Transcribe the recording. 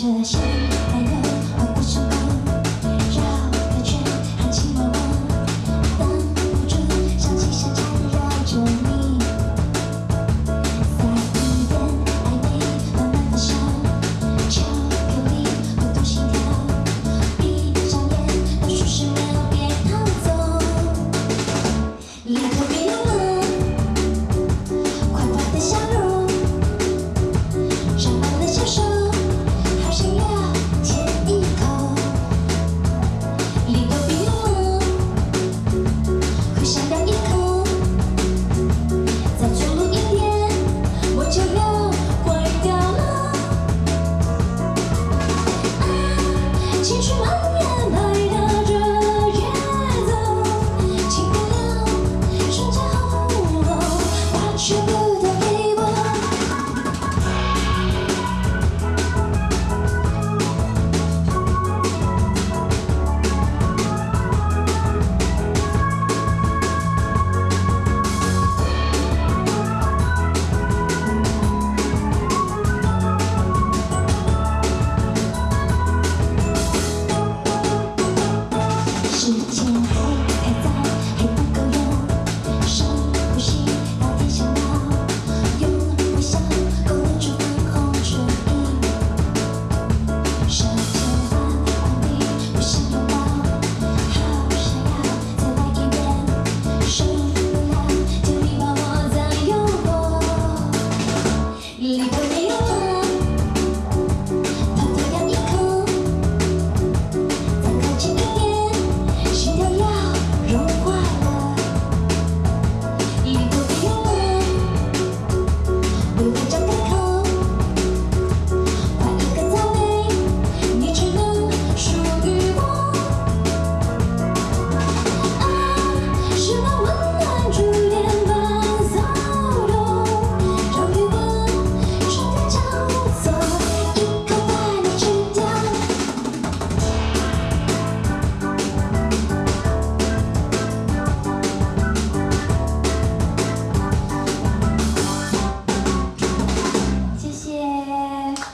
这些。